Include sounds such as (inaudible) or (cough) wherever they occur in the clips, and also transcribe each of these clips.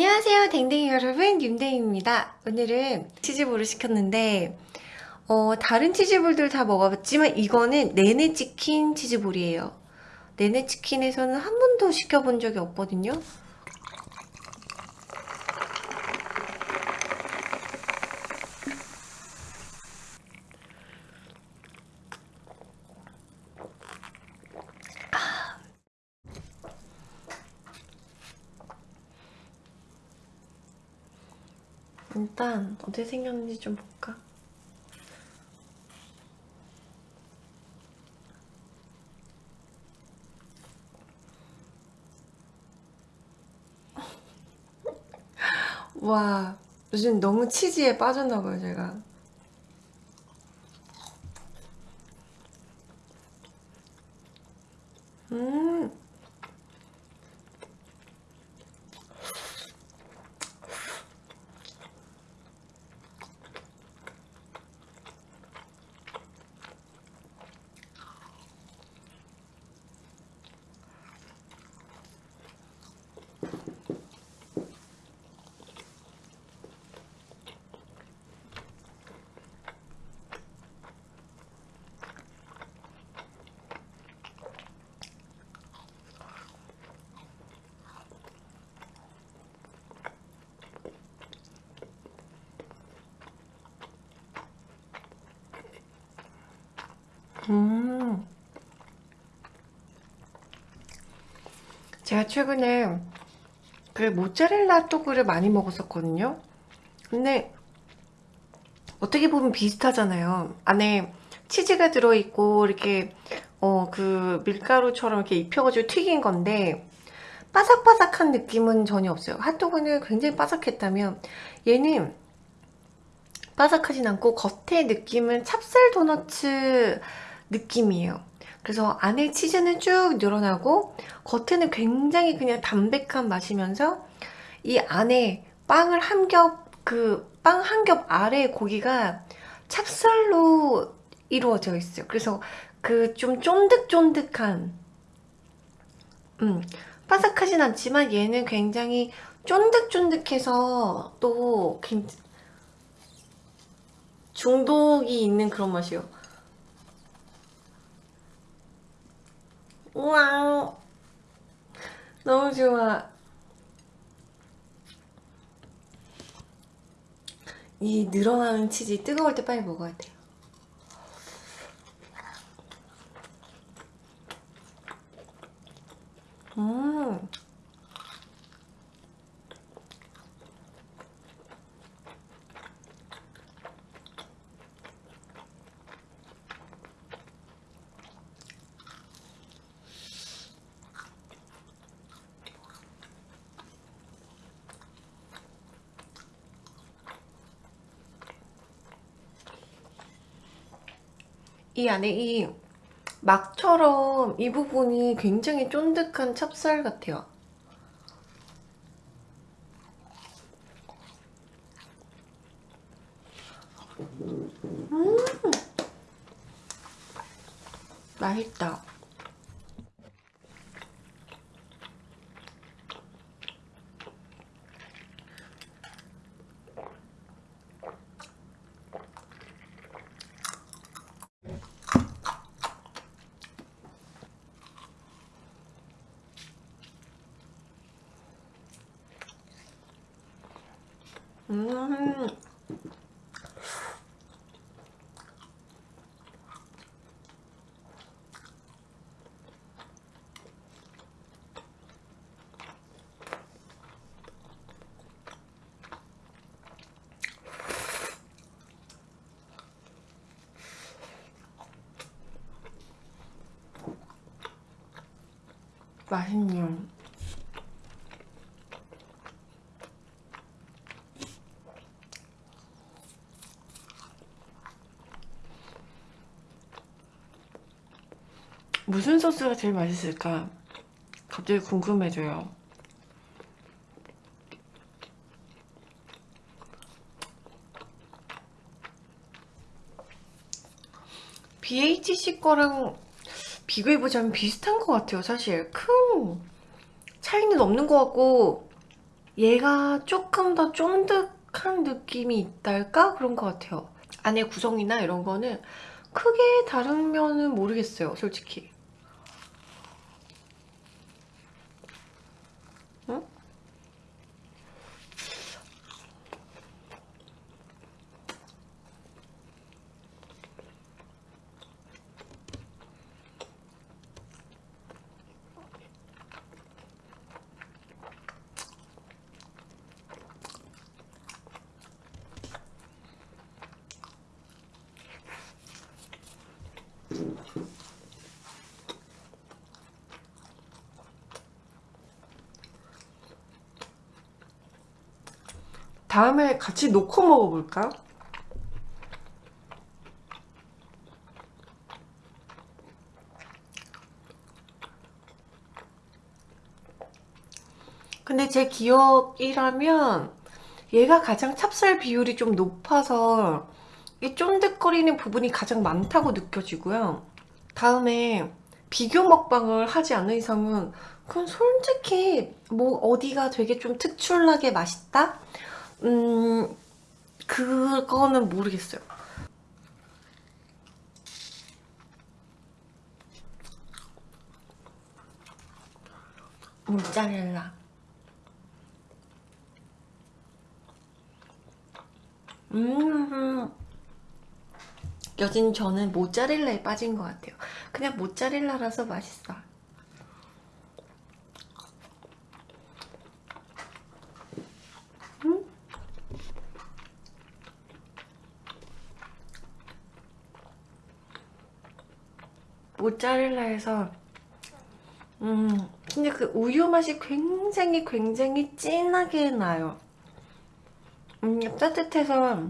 안녕하세요 댕댕이 여러분 윤댕입니다. 오늘은 치즈볼을 시켰는데 어, 다른 치즈볼들 다 먹어봤지만 이거는 내내 치킨 치즈볼이에요. 내내 치킨에서는 한 번도 시켜본 적이 없거든요 일단 어떻게 생겼는지 좀 볼까? 와 요즘 너무 치즈에 빠졌나봐요 제가 음. 제가 최근에 그 모짜렐라 떡을 많이 먹었었거든요. 근데 어떻게 보면 비슷하잖아요. 안에 치즈가 들어있고 이렇게 어 그 밀가루처럼 이렇게 입혀가지고 튀긴 건데 바삭바삭한 느낌은 전혀 없어요. 핫도그는 굉장히 바삭했다면 얘는 바삭하진 않고 겉의 느낌은 찹쌀 도너츠 느낌이에요. 그래서 안에 치즈는 쭉 늘어나고 겉에는 굉장히 그냥 담백한 맛이면서 이 안에 빵을 한 겹 그 빵 한 겹 아래 고기가 찹쌀로 이루어져 있어요. 그래서 그 좀 쫀득쫀득한 음, 바삭하진 않지만 얘는 굉장히 쫀득쫀득해서 또 중독이 있는 그런 맛이에요. 우와 너무 좋아. 이 늘어나는 치즈 뜨거울 때 빨리 먹어야 돼요. 음 이 안에 이 막처럼 이 부분이 굉장히 쫀득한 찹쌀 같아요. 음 맛있다. 음. 맛있네요. 무슨 소스가 제일 맛있을까? 갑자기 궁금해져요. BHC 거랑 비교해보자면 비슷한 것 같아요, 사실. 큰 차이는 없는 것 같고, 얘가 조금 더 쫀득한 느낌이 있달까? 그런 것 같아요. 안에 구성이나 이런 거는 크게 다르면은 모르겠어요, 솔직히. 다음에 같이 놓고 먹어볼까? 근데 제 기억이라면 얘가 가장 찹쌀 비율이 좀 높아서 이 쫀득거리는 부분이 가장 많다고 느껴지고요. 다음에 비교 먹방을 하지 않는 이상은 그건 솔직히 뭐 어디가 되게 좀 특출나게 맛있다? 음 그거는 모르겠어요. 모짜렐라 음 요즘 저는 모짜렐라에 빠진 것 같아요. 그냥 모짜렐라라서 맛있어. 모짜렐라에서 음 근데 그 우유 맛이 굉장히 굉장히 진하게 나요. 음 따뜻해서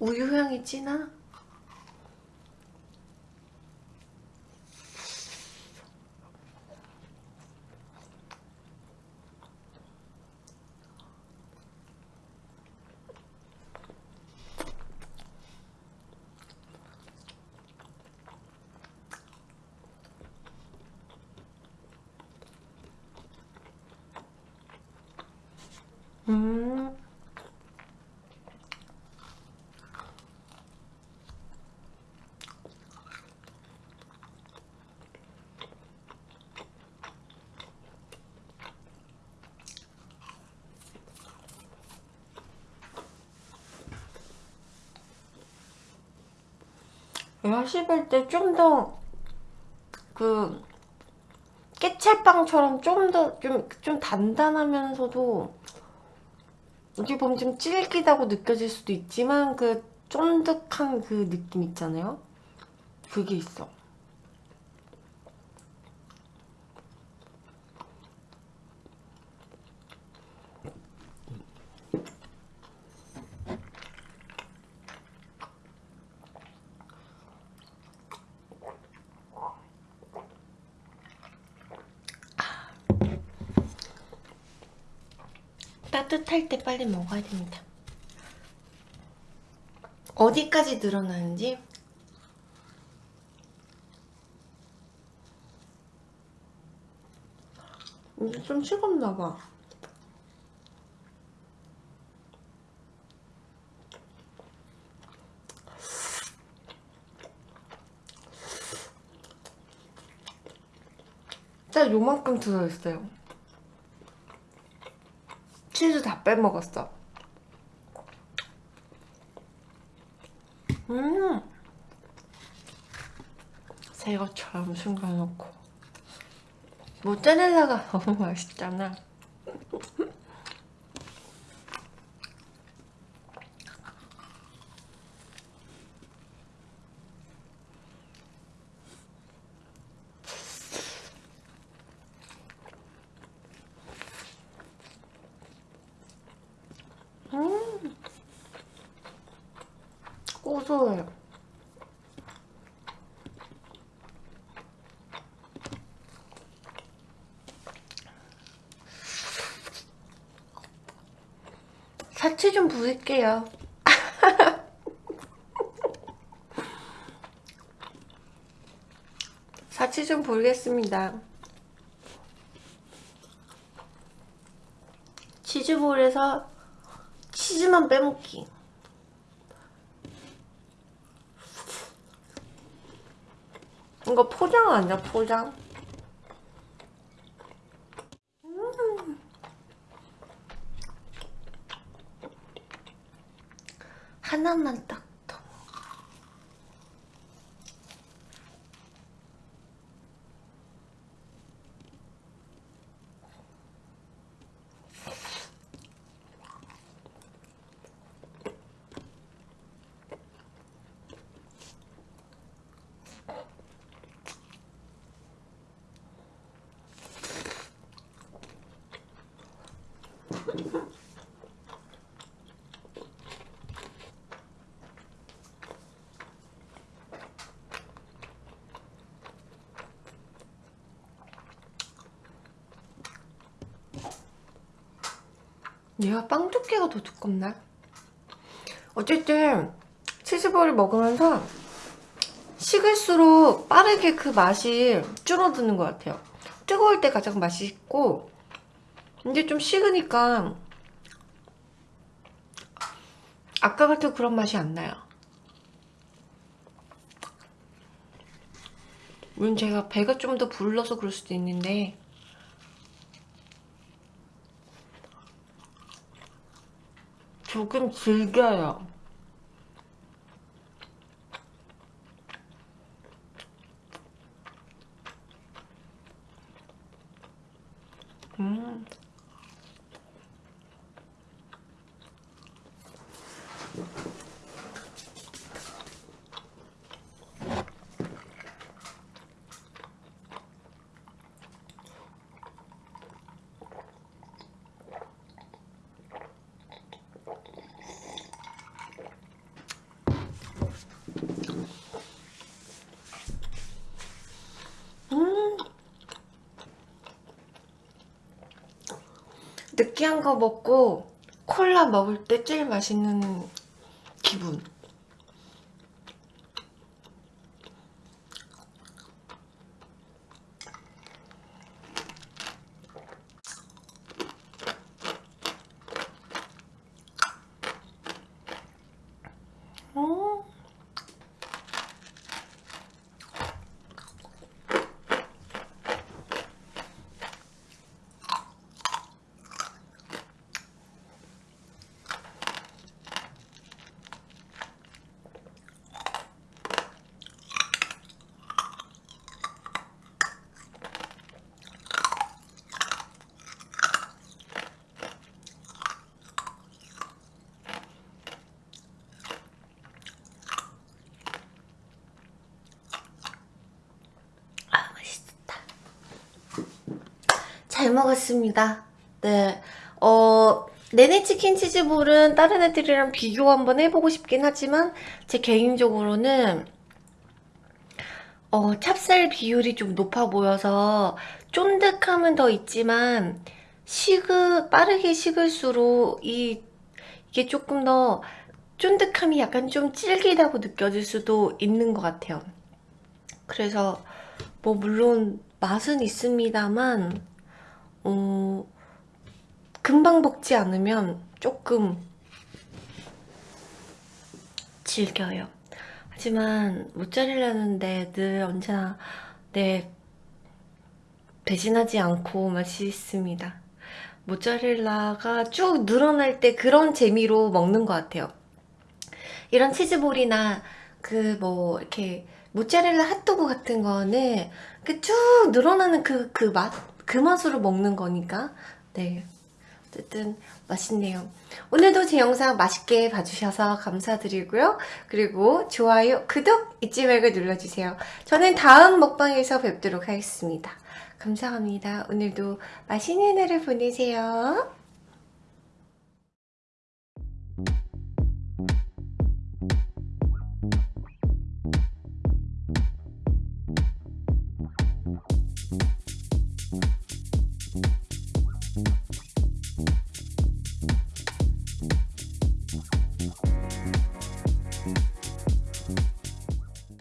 우유 향이 진하? 음. 씹을 때좀 더 그 깨찰빵처럼 좀 더 좀 좀 단단하면서도 어떻게 보면 좀 질기다고 느껴질 수도 있지만 그 쫀득한 그 느낌 있잖아요? 그게 있어 따뜻할 때 빨리 먹어야 됩니다. 어디까지 늘어나는지 이게 좀 식었나봐. 딱 요만큼 들어있어요. 치즈 다 빼먹었어. 음! 새것처럼 숨겨놓고. 모짜렐라가 (laughs) 너무 맛있잖아. 사치 좀 부릴게요. 사치 (laughs) 좀 부리겠습니다. 치즈볼에서 치즈만 빼먹기. 이거 포장 아니야 포장? 하나만 딱 얘가 빵 두께가 더 두껍나? 어쨌든 치즈볼을 먹으면서 식을수록 빠르게 그 맛이 줄어드는 것 같아요 뜨거울 때 가장 맛있고 이제 좀 식으니까 아까 같은 그런 맛이 안 나요 물론 제가 배가 좀 더 불러서 그럴 수도 있는데 조금 질겨요. 음. 음. 느끼한 거 먹고 콜라 먹을 때 제일 맛있는 기분. 음. 아 맛있다 잘 먹었습니다 네 어, 네네 치킨 치즈볼은 다른 애들이랑 비교 한번 해보고 싶긴 하지만 제 개인적으로는 어, 찹쌀 비율이 좀 높아 보여서 쫀득함은 더 있지만 식으 빠르게 식을수록 이 이게 조금 더 쫀득함이 약간 좀 질기다고 느껴질 수도 있는 것 같아요. 그래서 뭐 물론 맛은 있습니다만 어, 금방 먹지 않으면 조금 질겨요. 하지만 모짜렐라는데 늘 언제나 내 배신하지 않고 맛있습니다. 모짜렐라가 쭉 늘어날 때 그런 재미로 먹는 것 같아요. 이런 치즈볼이나 그 뭐 이렇게 모짜렐라 핫도그 같은 거는 그쭉 늘어나는 그 그 맛? 그 맛으로 먹는 거니까. 네. 어쨌든 맛있네요. 오늘도 제 영상 맛있게 봐주셔서 감사드리고요. 그리고 좋아요, 구독 잊지 말고 눌러주세요. 저는 다음 먹방에서 뵙도록 하겠습니다. 감사합니다. 오늘도 맛있는 하루 보내세요